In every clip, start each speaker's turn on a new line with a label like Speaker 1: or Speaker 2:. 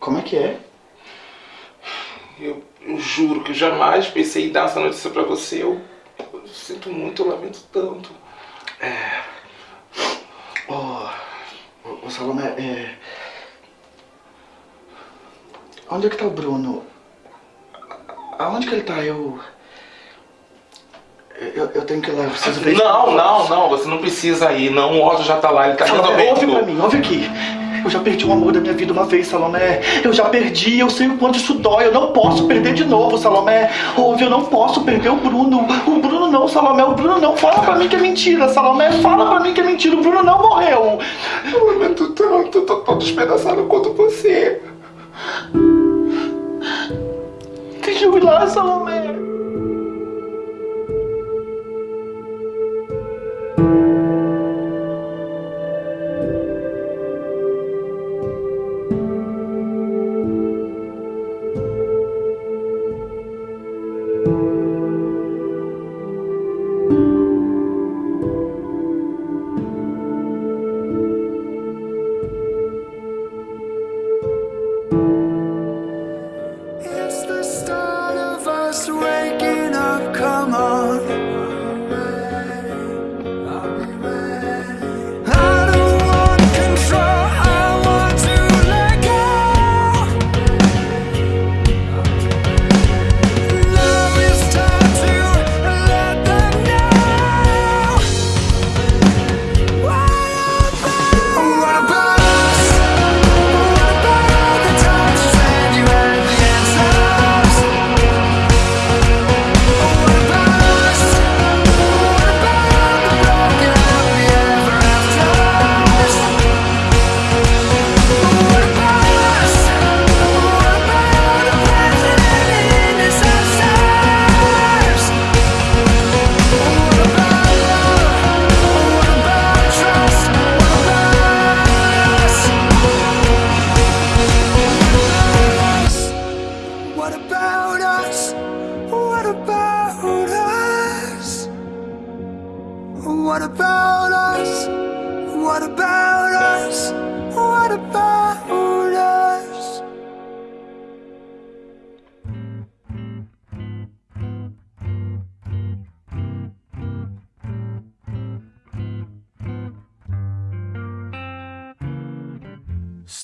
Speaker 1: Como é que é?
Speaker 2: Eu, eu juro que jamais pensei em dar essa notícia pra você. Eu, eu sinto muito, eu lamento tanto.
Speaker 1: É. Ô, ô, ô Salomé, é. Onde é que tá o Bruno? Aonde que ele tá? Eu. Eu, eu tenho que ir lá, eu preciso ver.
Speaker 2: Não, não, não, você não precisa ir. Não, o Otto já tá lá, ele tá resolvendo
Speaker 1: ouve pra mim, ouve aqui. Eu já perdi o amor da minha vida uma vez, Salomé. Eu já perdi, eu sei o quanto isso dói. Eu não posso perder de novo, Salomé. Ouve, eu não posso perder o Bruno. O Bruno não, Salomé. O Bruno não. Fala pra mim que é mentira, Salomé. Fala pra mim que é mentira. O Bruno não morreu.
Speaker 2: Eu tanto, eu tô todo despedaçado quanto você.
Speaker 1: Deixa eu ir lá, Salomé.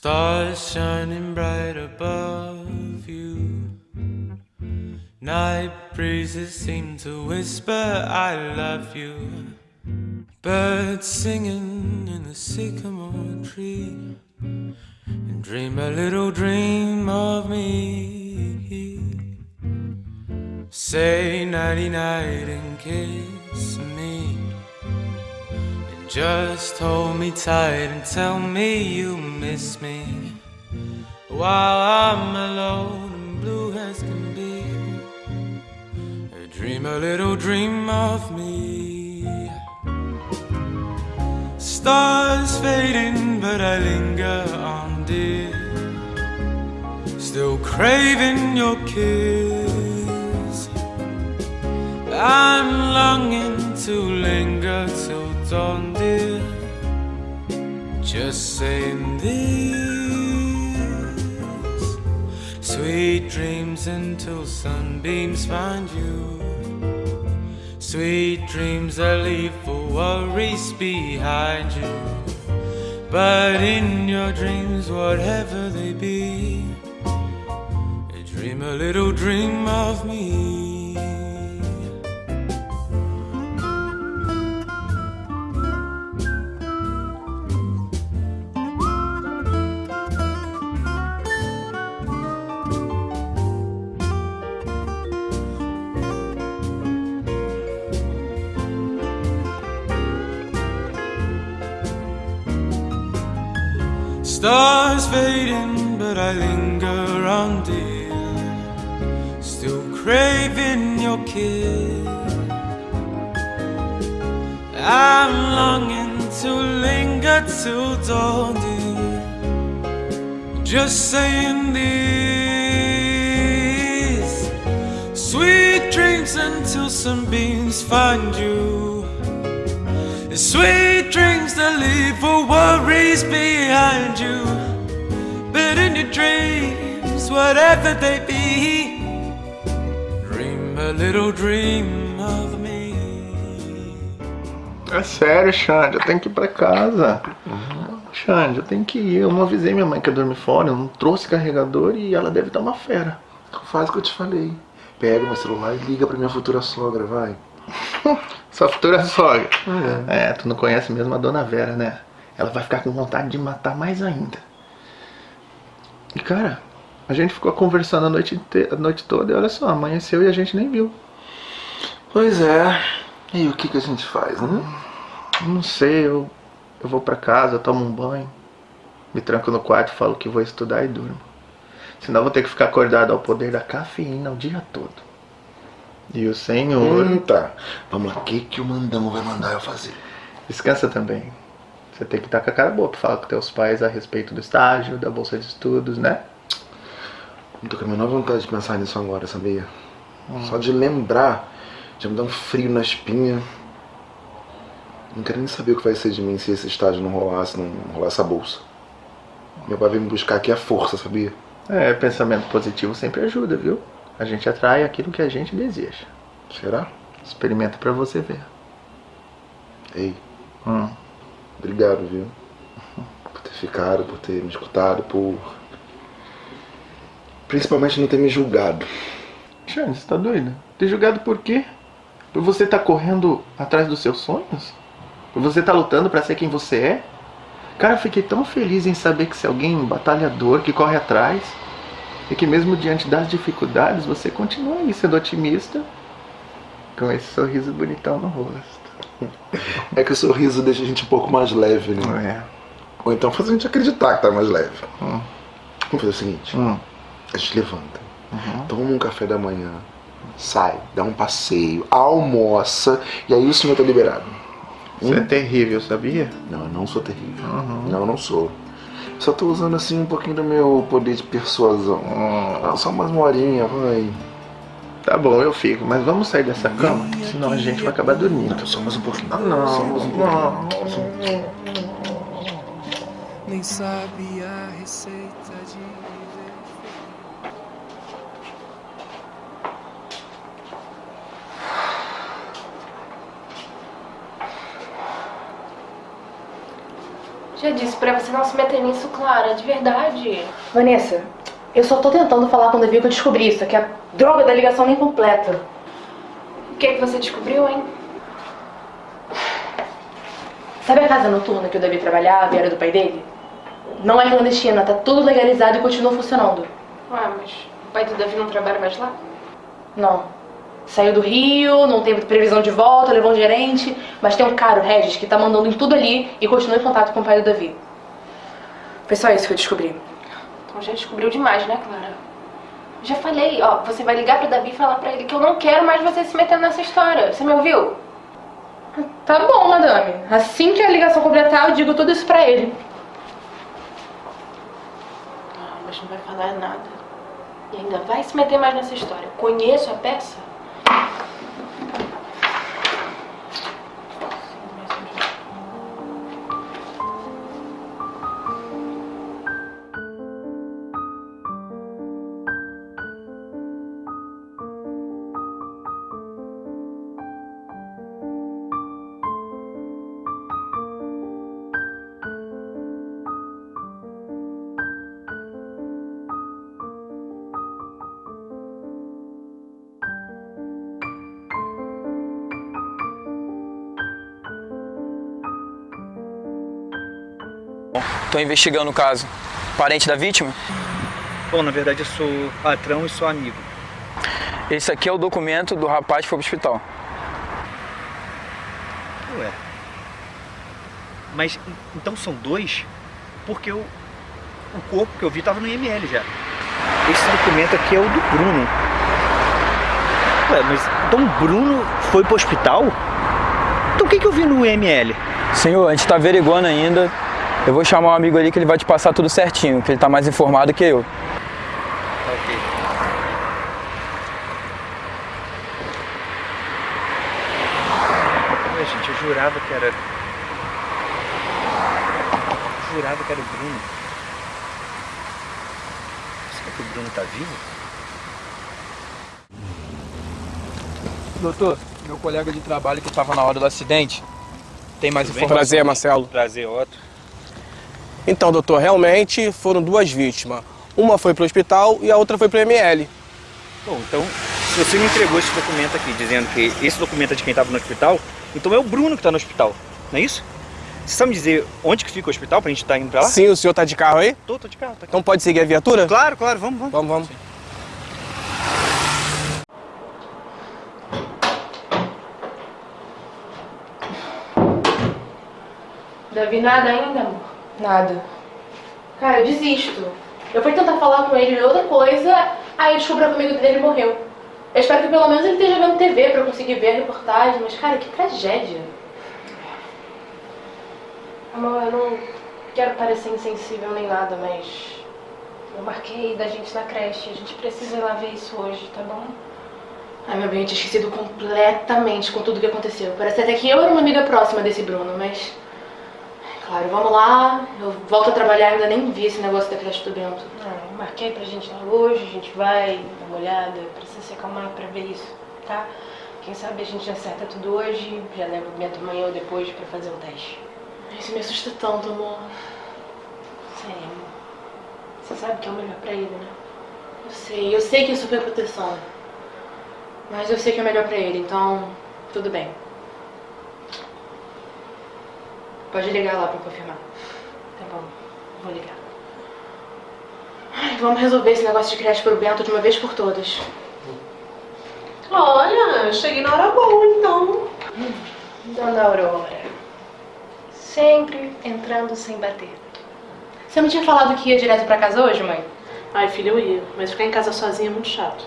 Speaker 3: Stars shining bright above you. Night breezes seem to whisper, I love you. Birds singing in the sycamore tree. And dream a little dream of me. Say nighty night and kiss me. Just hold me tight and tell me you miss me. While I'm alone and blue as can be. Dream a little dream of me. Stars fading, but I linger on, dear. Still craving your kiss. I'm longing to linger till dear. Just saying this. Sweet dreams until sunbeams find you. Sweet dreams that leave for worries behind you. But in your dreams, whatever they be, dream a little dream of me. But I linger on, dear. Still craving your kiss. I'm longing to linger till dawn, dear. Just saying this. Sweet dreams until some sunbeams find you. Sweet dreams that leave for worries behind you. But dreams, whatever they be, dream a little dream of me.
Speaker 4: É sério, Xande, eu tenho que ir pra casa. Xande, eu tenho que ir. Eu não avisei minha mãe que ia dormir fora, eu não trouxe carregador e ela deve estar uma fera.
Speaker 5: Faz o que eu te falei. Pega meu celular e liga pra minha futura sogra, vai.
Speaker 4: Sua futura sogra. É. tu não conhece mesmo a dona Vera, né? Ela vai ficar com vontade de matar mais ainda. E cara, a gente ficou conversando a noite, a noite toda e olha só, amanheceu e a gente nem viu.
Speaker 5: Pois é. E o que, que a gente faz, né?
Speaker 4: Não sei, eu, eu vou pra casa, tomo um banho, me tranco no quarto, falo que vou estudar e durmo. Senão vou ter que ficar acordado ao poder da cafeína o dia todo. E o senhor.
Speaker 5: Hum, tá. Vamos lá, o que, que o mandamo vai mandar eu fazer?
Speaker 4: Descansa também. Você tem que estar com a cara boa pra falar com teus pais a respeito do estágio, da bolsa de estudos, né?
Speaker 5: Não tô com a menor vontade de pensar nisso agora, sabia? Só de lembrar já me dá um frio na espinha. Não quero nem saber o que vai ser de mim se esse estágio não rolar, se não rolar essa bolsa. Meu pai veio me buscar aqui à força, sabia?
Speaker 4: É, pensamento positivo sempre ajuda, viu? A gente atrai aquilo que a gente deseja.
Speaker 5: Será?
Speaker 4: Experimenta pra você ver.
Speaker 5: Ei,
Speaker 4: Hum.
Speaker 5: Obrigado, viu? Por ter ficado, por ter me escutado, por. Principalmente não ter me julgado.
Speaker 4: Xande, você tá doida? Ter julgado por quê? Por você estar correndo atrás dos seus sonhos? Por você estar lutando pra ser quem você é? Cara, eu fiquei tão feliz em saber que você é alguém batalhador, que corre atrás. E que mesmo diante das dificuldades, você continua aí sendo otimista. Com esse sorriso bonitão no rosto.
Speaker 5: É que o sorriso deixa a gente um pouco mais leve, né?
Speaker 4: É.
Speaker 5: Ou então faz a gente acreditar que tá mais leve.
Speaker 4: Hum.
Speaker 5: Vamos fazer o seguinte:
Speaker 4: Hum.
Speaker 5: a gente levanta, toma um café da manhã, sai, dá um passeio, almoça, e aí o senhor tá liberado.
Speaker 4: Você é terrível, sabia?
Speaker 5: Não, eu não sou terrível. Não, eu não sou. Só tô usando assim um pouquinho do meu poder de persuasão. Ah, só mais uma horinha, vai.
Speaker 4: Tá bom, eu fico, mas vamos sair dessa cama, senão a gente vai acabar dormindo.
Speaker 5: Só mais um pouquinho.
Speaker 4: Não,
Speaker 5: Só mais um pouquinho.
Speaker 3: Nem sabe a receita de viver.
Speaker 6: Já disse pra você não se meter nisso, Clara, de verdade.
Speaker 7: Vanessa, eu só tô tentando falar com o Davi que eu descobri isso, que a droga da ligação nem completa.
Speaker 6: O que, que você descobriu, hein?
Speaker 7: Sabe a casa noturna que o Davi trabalhava e era do pai dele? Não é clandestina, tá tudo legalizado e continua funcionando.
Speaker 6: Ué, mas o pai do Davi não trabalha mais lá?
Speaker 7: Não. Saiu do Rio, não teve previsão de volta, levou um gerente, mas tem um cara, o Regis, que tá mandando em tudo ali e continua em contato com o pai do Davi. Foi só isso que eu descobri.
Speaker 6: Já descobriu demais, né, Clara? Já falei, ó, você vai ligar pro Davi e falar pra ele que eu não quero mais você se metendo nessa história. Você me ouviu?
Speaker 7: Tá bom, madame. Assim que a ligação completar, eu digo tudo isso pra ele.
Speaker 6: Ah, mas não vai falar nada. E ainda vai se meter mais nessa história. Conheço a peça?
Speaker 8: Tô investigando o caso. Parente da vítima?
Speaker 1: Bom, na verdade eu sou patrão e sou amigo.
Speaker 8: Esse aqui é o documento do rapaz que foi pro hospital.
Speaker 1: Ué. Mas en- então são dois? Porque o, o corpo que eu vi tava no IML já. Esse documento aqui é o do Bruno. Ué, mas então o Bruno foi pro hospital? Então o que, que eu vi no IML?
Speaker 8: Senhor, a gente tá averiguando ainda. Eu vou chamar um amigo ali que ele vai te passar tudo certinho, que ele tá mais informado que eu.
Speaker 1: Tá ok. Ué, gente, eu jurava que era. Jurava que era o Bruno. que o Bruno tá vivo?
Speaker 8: Doutor, meu colega de trabalho que estava na hora do acidente tem mais informações.
Speaker 9: Prazer, Marcelo.
Speaker 1: Prazer, Otto.
Speaker 9: Então, doutor, realmente foram duas vítimas. Uma foi pro hospital e a outra foi pro ML.
Speaker 1: Bom, então, se você me entregou esse documento aqui, dizendo que esse documento é de quem estava no hospital, então é o Bruno que está no hospital, não é isso? Você sabe me dizer onde que fica o hospital pra gente estar indo pra lá?
Speaker 9: Sim, o senhor tá de carro aí?
Speaker 1: Tô, tô de carro, tá aqui.
Speaker 9: Então pode seguir a viatura?
Speaker 1: Claro, claro, vamos, vamos.
Speaker 9: Vamos, vamos.
Speaker 6: Davi, nada ainda, amor?
Speaker 7: Nada.
Speaker 6: Cara, eu desisto. Eu fui tentar falar com ele de outra coisa, aí eu descobri que o amigo dele morreu. Eu espero que pelo menos ele esteja vendo TV pra eu conseguir ver a reportagem, mas cara, que tragédia. Amor, eu não quero parecer insensível nem nada, mas eu marquei da gente na creche. A gente precisa ir lá ver isso hoje, tá bom? Ai, meu bem, eu tinha esquecido completamente com tudo que aconteceu. Parece até que eu era uma amiga próxima desse Bruno, mas. Claro, vamos lá. Eu volto a trabalhar, ainda nem vi esse negócio da creche do Bento. Ah, eu marquei pra gente lá hoje, a gente vai dar uma olhada. Precisa se acalmar pra ver isso, tá? Quem sabe a gente acerta tudo hoje, já leva o Bento amanhã ou depois pra fazer o teste. Isso me assusta tanto, amor. Sério, amor. Você sabe que é o melhor pra ele, né? Eu sei, eu sei que isso foi proteção. Mas eu sei que é melhor pra ele, então tudo bem. Pode ligar lá pra confirmar. Tá bom, vou ligar. Ai, vamos resolver esse negócio de creche pro Bento de uma vez por todas.
Speaker 10: Olha, cheguei na hora boa, então.
Speaker 6: Dona Aurora. Sempre entrando sem bater. Você não tinha falado que ia direto pra casa hoje, mãe?
Speaker 10: Ai, filha, eu ia. Mas ficar em casa sozinha é muito chato.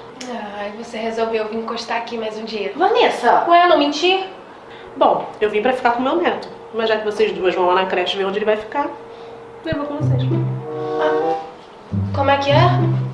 Speaker 6: Ai, você resolveu vir encostar aqui mais um dia. Vanessa!
Speaker 10: Ué, não mentir? Bom, eu vim pra ficar com meu neto. Mas já que vocês duas vão lá na creche ver onde ele vai ficar, eu vou com vocês.
Speaker 6: Como é que é?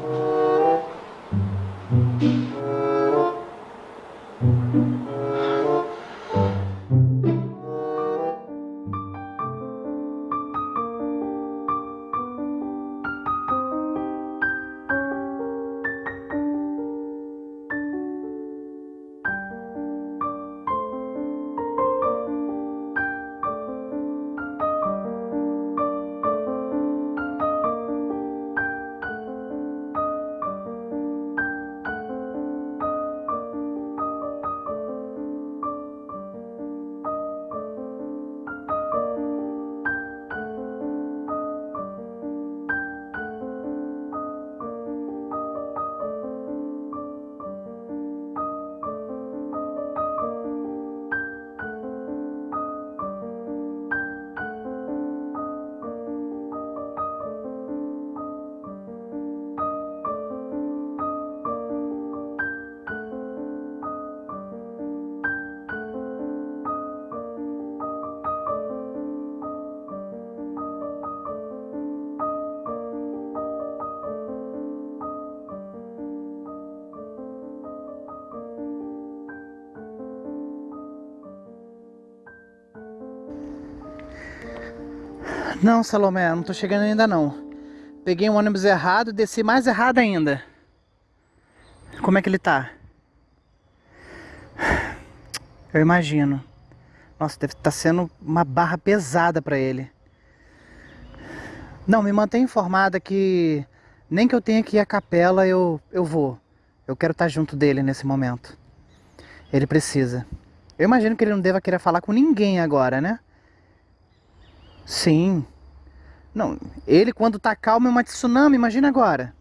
Speaker 11: Não, Salomé, não tô chegando ainda não. Peguei um ônibus errado, desci mais errado ainda. Como é que ele tá? Eu imagino. Nossa, deve estar sendo uma barra pesada pra ele. Não, me mantém informada que nem que eu tenha que ir à capela, eu, eu vou. Eu quero estar junto dele nesse momento. Ele precisa. Eu imagino que ele não deva querer falar com ninguém agora, né? Sim. Não, ele quando tá calmo é uma tsunami, imagina agora.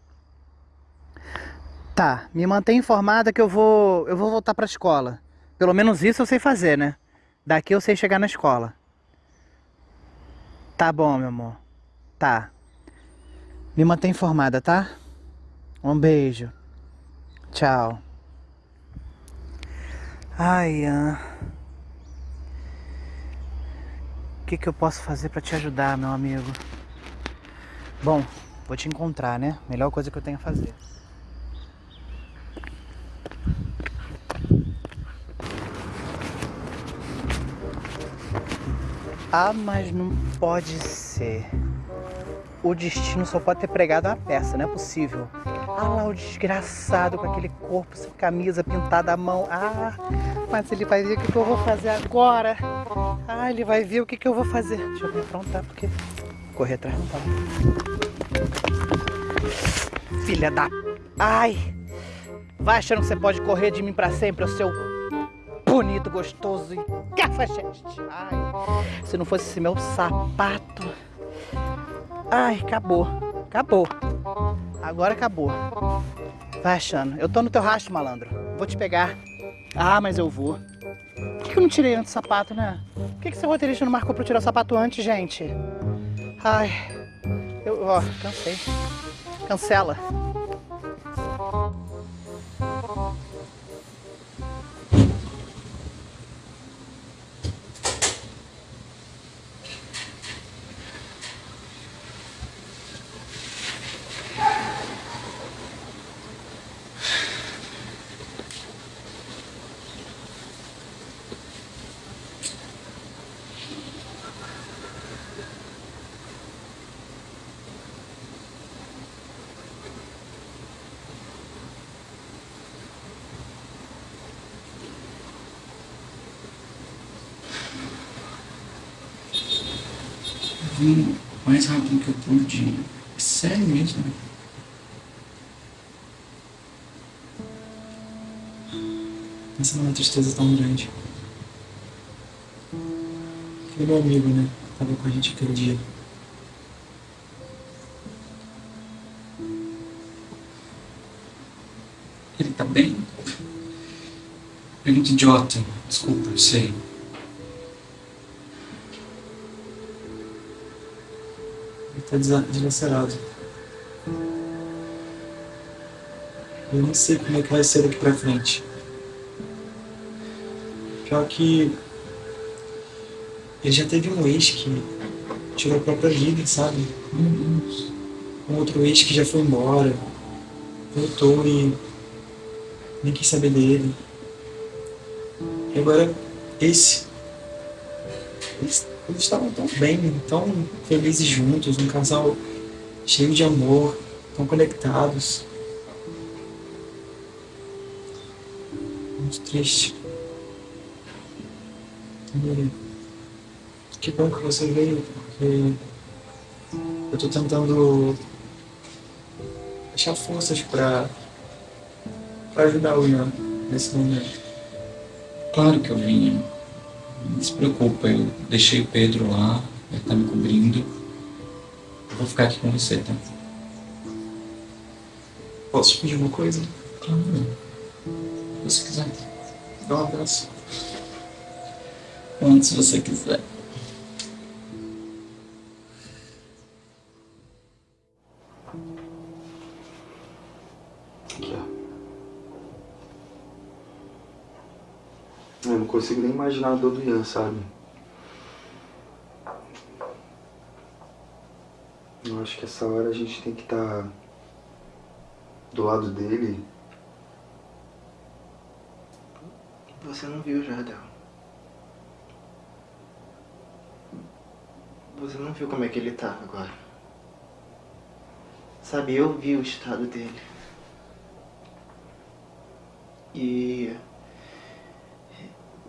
Speaker 11: Tá, me mantém informada que eu vou, eu vou voltar pra escola. Pelo menos isso eu sei fazer, né? Daqui eu sei chegar na escola. Tá bom, meu amor. Tá. Me mantém informada, tá? Um beijo. Tchau. Ai, ah. O que, que eu posso fazer pra te ajudar, meu amigo? Bom, vou te encontrar, né? Melhor coisa que eu tenho a fazer. Ah, mas não pode ser. O destino só pode ter pregado uma peça, não é possível. Ah lá o desgraçado com aquele corpo sem camisa, pintada à mão. Ah, mas ele vai ver o que, eu vou fazer agora. Ah, ele vai ver o que, eu vou fazer. Deixa eu me aprontar, porque correr atrás não dá. Filha da... Ai! Vai achando que você pode correr de mim pra sempre, o seu bonito, gostoso e cafajeste. Ai, se não fosse esse meu sapato... Ai, acabou. Acabou. Agora acabou. Vai achando. Eu tô no teu rastro, malandro. Vou te pegar. Ah, mas eu vou. Por que que eu não tirei antes o sapato, né? Por que, que esse roteirista não marcou pra eu tirar o sapato antes, gente? Ai, eu, ó, cansei. Cancela.
Speaker 12: Vim o mais rápido que eu pude. É sério mesmo. Pensa numa tristeza tão grande. Aquele meu amigo, né? Tava com a gente aquele dia. Ele tá bem? Pergunta idiota. Desculpa, eu sei. Dilacerado. Eu não sei como é que vai ser daqui pra frente. Pior que ele já teve um ex que tirou a própria vida, sabe? Um outro ex que já foi embora, voltou e nem quis saber dele. E agora esse. Eles, eles estavam tão bem, tão felizes juntos, um casal cheio de amor, tão conectados. Muito triste. E que bom que você veio, porque eu tô tentando achar forças pra ajudar o Ian nesse momento.
Speaker 13: Claro que eu vim. Não se preocupa, eu deixei o Pedro lá, ele tá me cobrindo. Eu vou ficar aqui com você, tá?
Speaker 12: Posso te pedir uma coisa?
Speaker 13: Claro. Se você quiser.
Speaker 12: Dá um abraço.
Speaker 13: Quando se você quiser.
Speaker 5: Consigo nem imaginar a dor do Ian, sabe? Eu acho que essa hora a gente tem que estar do lado dele.
Speaker 14: Você não viu, Jardel. Você não viu como é que ele tá agora. Sabe, eu vi o estado dele. E.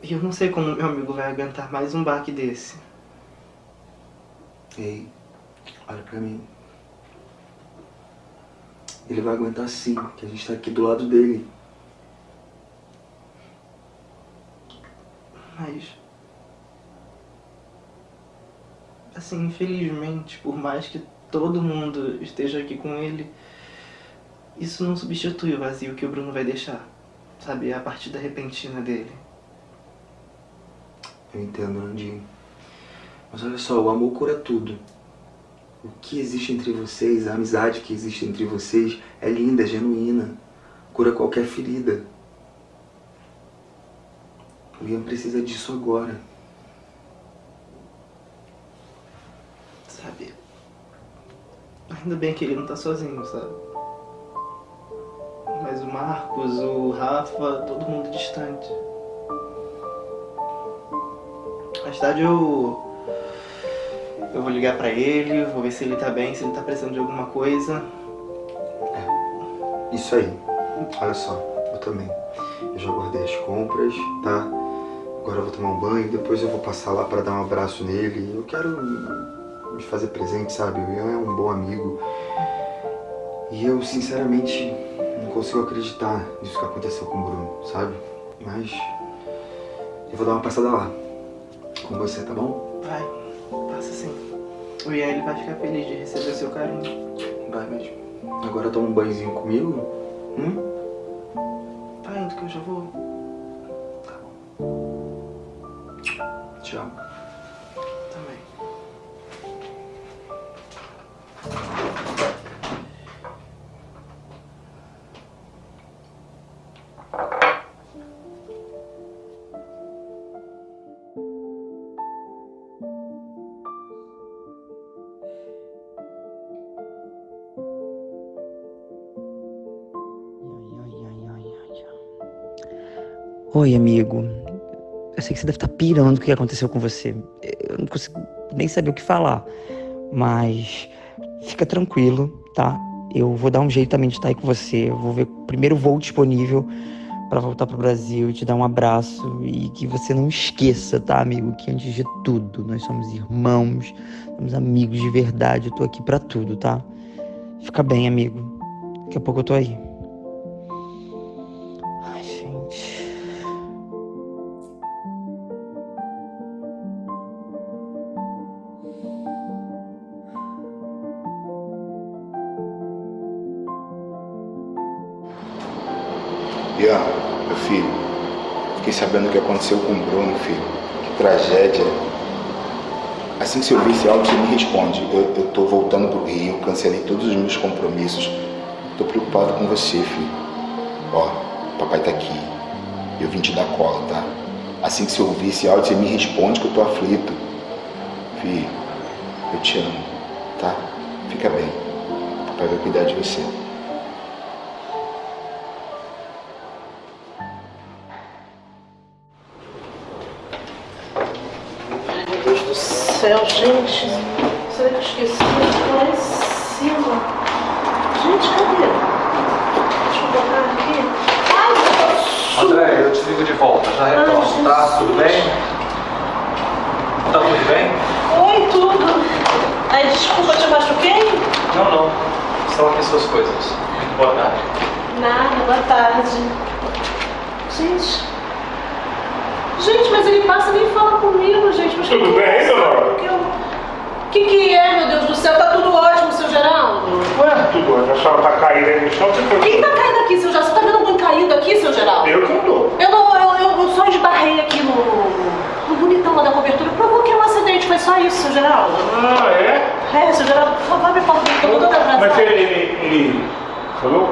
Speaker 14: e Eu não sei como meu amigo vai aguentar mais um baque desse.
Speaker 5: Ei, olha pra mim. Ele vai aguentar sim, que a gente tá aqui do lado dele.
Speaker 14: Mas. Assim, infelizmente, por mais que todo mundo esteja aqui com ele, isso não substitui o vazio que o Bruno vai deixar. Sabe, a partida repentina dele.
Speaker 5: Eu entendo, Nandinho. Mas olha só, o amor cura tudo. O que existe entre vocês, a amizade que existe entre vocês é linda, é genuína. Cura qualquer ferida. O Ian precisa disso agora.
Speaker 14: Sabe? Ainda bem que ele não tá sozinho, sabe? Mas o Marcos, o Rafa, todo mundo distante. Mais tarde eu. Eu vou ligar pra ele, vou ver se ele tá bem, se ele tá precisando de alguma coisa.
Speaker 5: Isso aí. Olha só, eu também. Eu já guardei as compras, tá? Agora eu vou tomar um banho, depois eu vou passar lá pra dar um abraço nele. Eu quero me fazer presente, sabe? O Ian é um bom amigo. E eu, sinceramente, não consigo acreditar nisso que aconteceu com o Bruno, sabe? Mas eu vou dar uma passada lá. Com você, tá bom?
Speaker 14: Vai, passa sim. O Ian ele vai ficar feliz de receber seu carinho.
Speaker 5: Vai mesmo. Agora toma um banhozinho comigo? Hum?
Speaker 14: Tá indo que eu já vou.
Speaker 5: Tchau.
Speaker 15: Oi, amigo. Eu sei que você deve estar pirando com o que aconteceu com você. Eu não consigo nem saber o que falar. Mas fica tranquilo, tá? Eu vou dar um jeito também de estar aí com você. Eu vou ver o primeiro voo disponível para voltar pro Brasil e te dar um abraço. E que você não esqueça, tá, amigo? Que antes de tudo, nós somos irmãos, somos amigos de verdade. Eu tô aqui pra tudo, tá? Fica bem, amigo. Daqui a pouco eu tô aí.
Speaker 5: Aconteceu com o Bruno, filho. Que tragédia. Assim que você ouvir esse áudio, você me responde. Eu, eu tô voltando pro Rio, cancelei todos os meus compromissos. Tô preocupado com você, filho. Ó, papai tá aqui. Eu vim te dar cola, tá? Assim que você ouvir esse áudio, você me responde que eu tô aflito. Filho, eu te amo, tá? Fica bem. Papai vai cuidar de você.
Speaker 10: Céu, gente. Será que eu esqueci? Lá em cima. Gente, cadê? Deixa eu botar aqui. Ai, meu Deus.
Speaker 1: André, eu te ligo de volta, já retorno, tá? Tudo bem? Tá tudo bem?
Speaker 10: Oi, tudo. Ai, desculpa, te machuquei?
Speaker 1: Não, não. Estão aqui suas coisas. Muito boa tarde.
Speaker 10: Nada, boa tarde. Gente. Gente, mas ele passa e nem fala comigo, gente. Mas
Speaker 16: Tudo bem, dona?
Speaker 10: O que, que é, meu Deus do céu? Tá tudo ótimo, seu Geraldo?
Speaker 16: Ué, tudo hoje. A senhora tá caída aí no chão, você foi.
Speaker 10: Quem tá caindo aqui, seu Geraldo? Você tá vendo alguém caído aqui, seu Geraldo?
Speaker 16: Eu que não tô.
Speaker 10: Eu não, eu, eu, eu só esbarrei aqui no, no bonitão lá da cobertura. Provoquei um acidente, foi só isso, seu Geraldo.
Speaker 16: Ah, é?
Speaker 10: É, seu Geraldo, por favor, me porta, eu tô toda atrasada.
Speaker 16: Mas ele, ele, ele falou?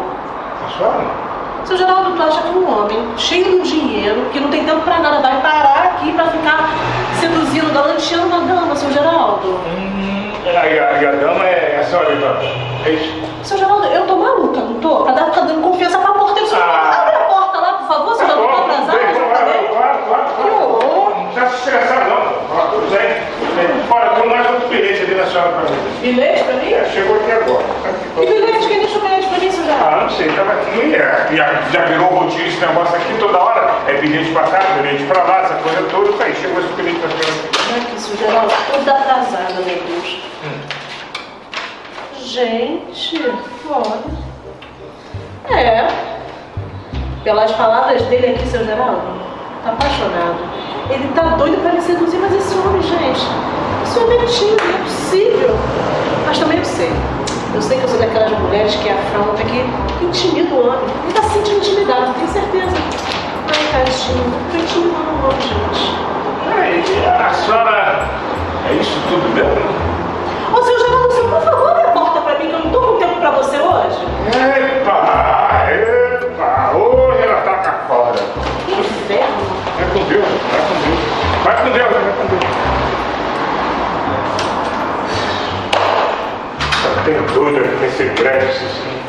Speaker 16: A senhora?
Speaker 10: Seu Geraldo, tu acha que um homem cheio de dinheiro, que não tem tempo pra nada, vai parar aqui pra ficar seduzindo, galanteando a dama, seu Geraldo?
Speaker 16: Hum, a, e a dama é a senhora, então. É isso?
Speaker 10: Seu Geraldo, eu tô maluca, não tô? Pra dar, ficar dando confiança pra porteiro. Seu Geraldo, abre a porta lá, por favor, seu Geraldo, tô atrasada.
Speaker 16: Claro, claro, claro. claro. Não precisa se estressar, não. Ó, Tudo bem. Olha, tem mais outro bilhete ali na senhora pra mim.
Speaker 10: Bilhete pra mim?
Speaker 16: É, chegou aqui agora.
Speaker 10: Que bilhete?
Speaker 16: Ah, não sei, tava aqui. e Já, já virou rotina esse negócio aqui toda hora. É bilhete pra cá, bilhete pra lá, essa coisa toda. Tá aí, chegou esse bilhete pra senhora.
Speaker 10: Aqui, seu Geraldo, toda atrasada, meu Deus. Gente, olha. É. Pelas palavras dele aqui, seu Geraldo, tá apaixonado. Ele tá doido pra me seduzir, mas esse homem, gente, isso é mentira, não é possível. Mas também eu sei. Eu sei que eu sou daquelas mulheres que afronta, que intimida o homem. Ele tá se sentindo intimidado, tenho certeza. Ai, tadinho, tô intimidando o homem, gente.
Speaker 16: Ei, a senhora. É isso tudo mesmo?
Speaker 10: Ô, seu Geraldo, por favor, abre a porta pra mim, que eu não tô com tempo pra você hoje.
Speaker 16: Epa! Epa! Hoje ela tá cá fora.
Speaker 10: Que inferno.
Speaker 16: Vai com Deus. Vai com Deus, vai com Deus. tenho dor, tem segredos, assim.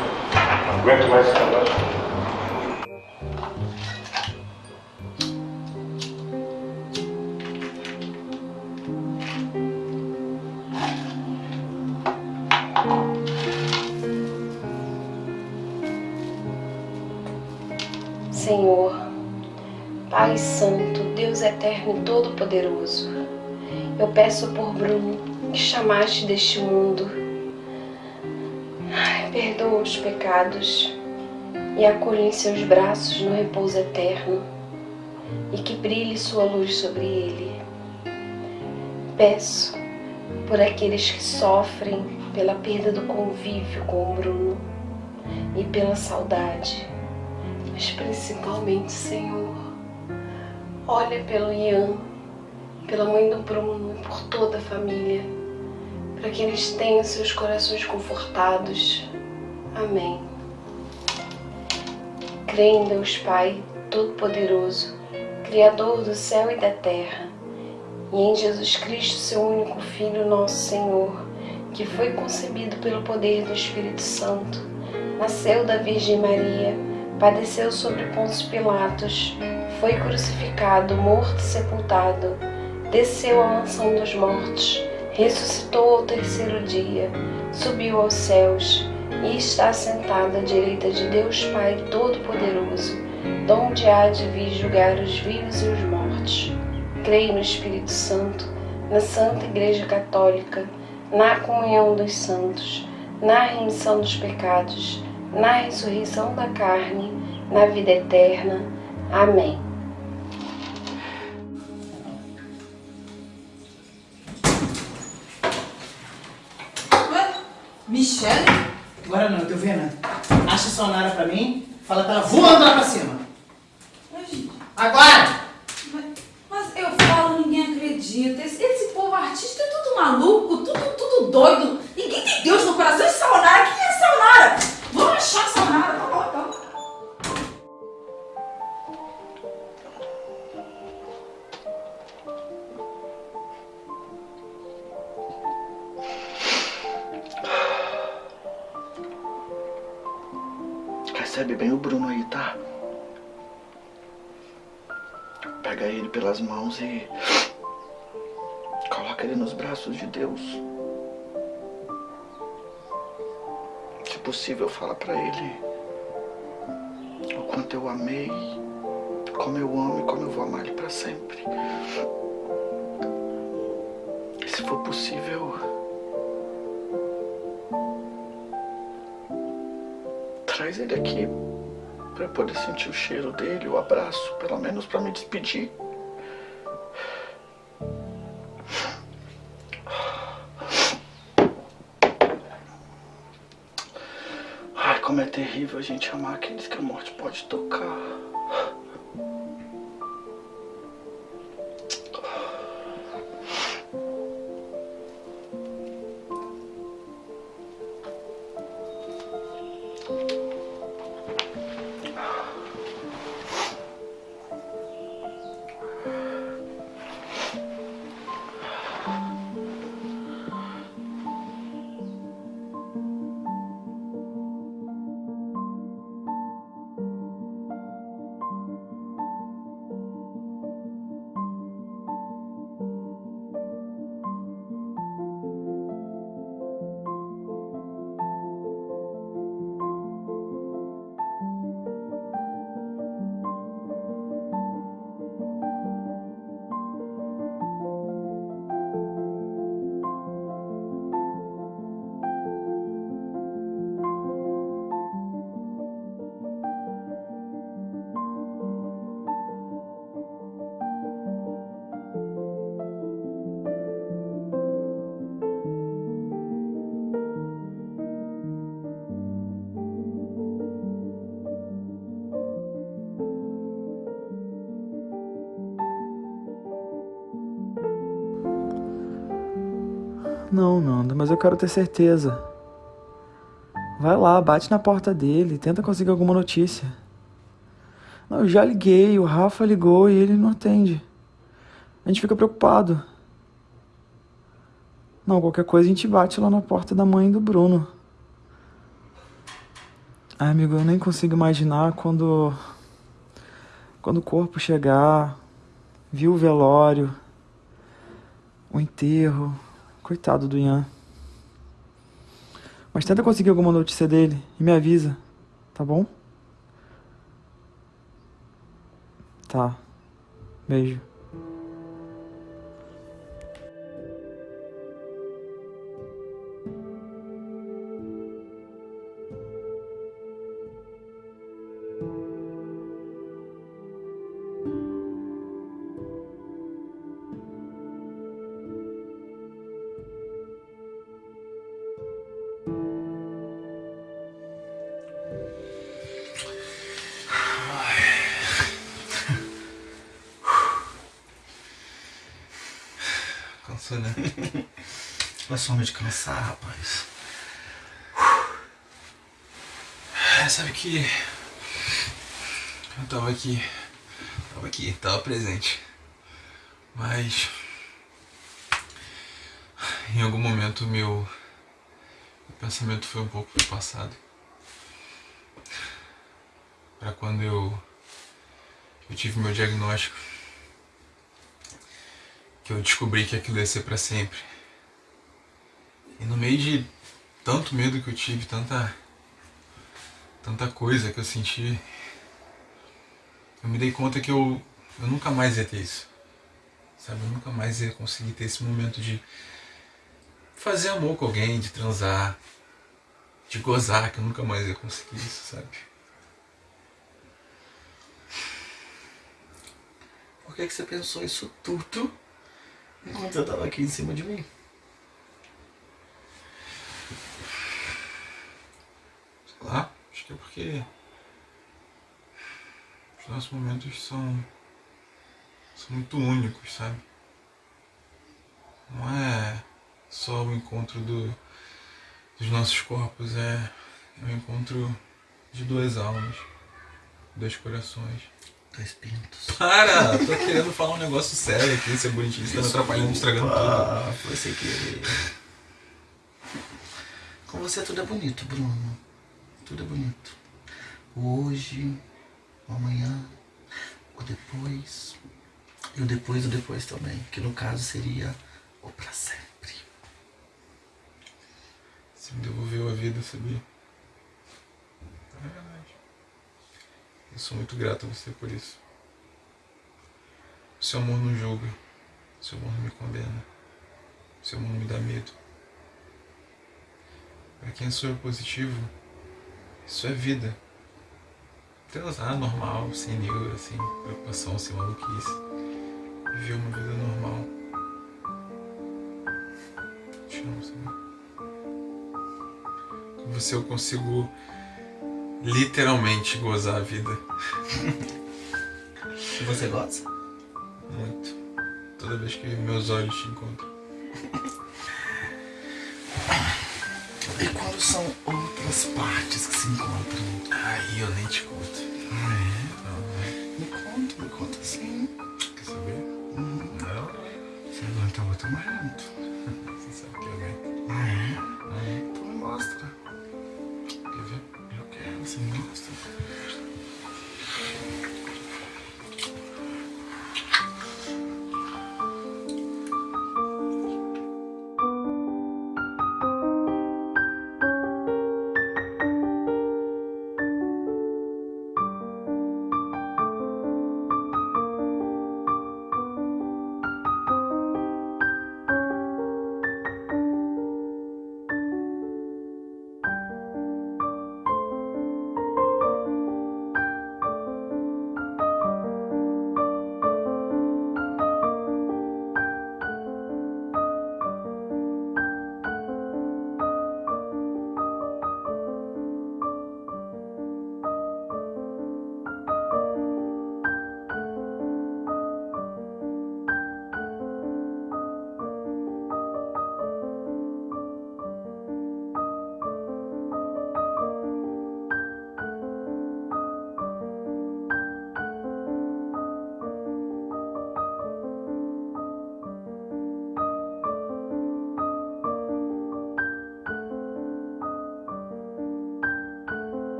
Speaker 16: não aguento mais esse. Senhor,
Speaker 17: Pai Santo, Deus Eterno e Todo-Poderoso, eu peço por Bruno que chamaste deste mundo os pecados e acolhe em seus braços no repouso eterno e que brilhe sua luz sobre ele. Peço por aqueles que sofrem pela perda do convívio com o Bruno e pela saudade, mas principalmente, Senhor, olha pelo Ian, pela mãe do Bruno e por toda a família, para que eles tenham seus corações confortados. Amém. Creio em Deus Pai Todo-Poderoso, Criador do céu e da terra, e em Jesus Cristo, seu único Filho, nosso Senhor, que foi concebido pelo poder do Espírito Santo, nasceu da Virgem Maria, padeceu sobre Pôncio Pilatos, foi crucificado, morto e sepultado, desceu à mansão dos mortos, ressuscitou ao terceiro dia, subiu aos céus e está sentado à direita de Deus Pai Todo-Poderoso, donde há de vir julgar os vivos e os mortos. Creio no Espírito Santo, na Santa Igreja Católica, na comunhão dos santos, na remissão dos pecados, na ressurreição da carne, na vida eterna. Amém.
Speaker 11: Michelle? Agora não, eu vendo. Acha a Sonara pra mim, fala pra ela voando lá pra cima. Agora!
Speaker 18: Mas eu falo, ninguém acredita. Esse, esse povo artista é tudo maluco, tudo, tudo doido. Ninguém tem Deus no
Speaker 19: possível, fala pra ele o quanto eu amei, como eu amo e como eu vou amar ele pra sempre. E se for possível, traz ele aqui eu poder sentir o cheiro dele, o abraço, pelo menos pra me despedir. Terrível a gente amar aqueles que a morte pode tocar.
Speaker 12: Não, Nanda, mas eu quero ter certeza. Vai lá, bate na porta dele, tenta conseguir alguma notícia. Não, eu já liguei, o Rafa ligou e ele não atende. A gente fica preocupado. Não, qualquer coisa a gente bate lá na porta da mãe do Bruno. Ai, amigo, eu nem consigo imaginar quando. Quando o corpo chegar, viu o velório, o enterro. Coitado do Ian. Mas tenta conseguir alguma notícia dele e me avisa, tá bom? Tá. Beijo.
Speaker 20: Cansou, né? É só de cansar, rapaz.
Speaker 21: É, sabe que. Eu tava aqui. Tava aqui, tava presente. Mas. Em algum momento meu. Meu pensamento foi um pouco pro passado. Pra quando eu. Eu tive meu diagnóstico. Que eu descobri que aquilo ia ser pra sempre. E no meio de tanto medo que eu tive, tanta tanta coisa que eu senti, eu me dei conta que eu, eu nunca mais ia ter isso. Sabe, eu nunca mais ia conseguir ter esse momento de fazer amor com alguém, de transar, de gozar, que eu nunca mais ia conseguir isso, sabe?
Speaker 19: Por que, que você pensou isso tudo enquanto eu tava aqui em cima de mim?
Speaker 21: Sei lá, acho que é porque os nossos momentos são, são muito únicos, sabe? Não é só o encontro do, dos nossos corpos, é, é o encontro de duas almas, dois corações.
Speaker 19: Dois pintos.
Speaker 21: Para! Tô querendo falar um negócio sério aqui, ser bonitinho, você tá me atrapalhando, estragando
Speaker 19: Ah,
Speaker 21: tudo.
Speaker 19: foi sem querer. Com você tudo é bonito, Bruno. Tudo é bonito. O hoje, o amanhã, o depois. E o depois do depois também. Que no caso seria o pra sempre.
Speaker 21: Você me devolveu a vida, sabia? É verdade. Eu sou muito grato a você por isso. O seu amor não julga. O seu amor não me condena. O seu amor não me dá medo. Pra quem é soro positivo, isso é vida. Transar normal, sem neura, sem preocupação, sem maluquice. Viver uma vida normal. Te amo, sabe? Com você eu consigo literalmente gozar a vida.
Speaker 19: E você gosta?
Speaker 21: Muito. Toda vez que meus olhos te encontram.
Speaker 19: E quando são outras partes que se encontram?
Speaker 21: Aí eu nem te conto.
Speaker 19: Ah, é? Me conta, me conta sim.
Speaker 21: Quer saber?
Speaker 19: Não. Você aguenta outro momento.
Speaker 21: Você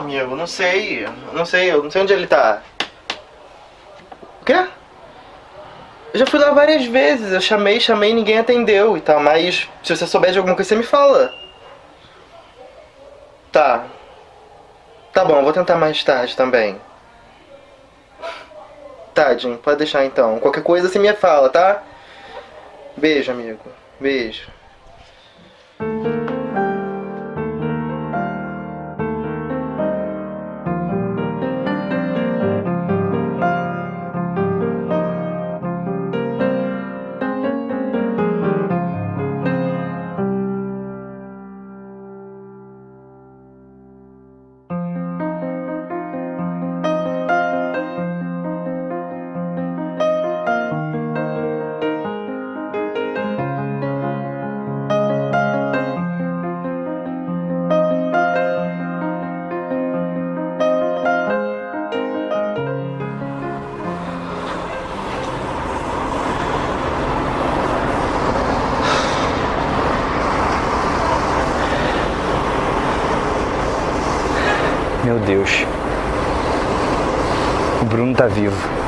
Speaker 14: amigo, não sei. Não sei, eu não sei onde ele tá. O quê? Eu já fui lá várias vezes, eu chamei, chamei, ninguém atendeu e tal, mas se você souber de alguma coisa, você me fala. Tá. Tá bom, vou tentar mais tarde também. Tadinho, pode deixar então. Qualquer coisa você me fala, tá? Beijo, amigo. Beijo.
Speaker 1: Bruno tá vivo.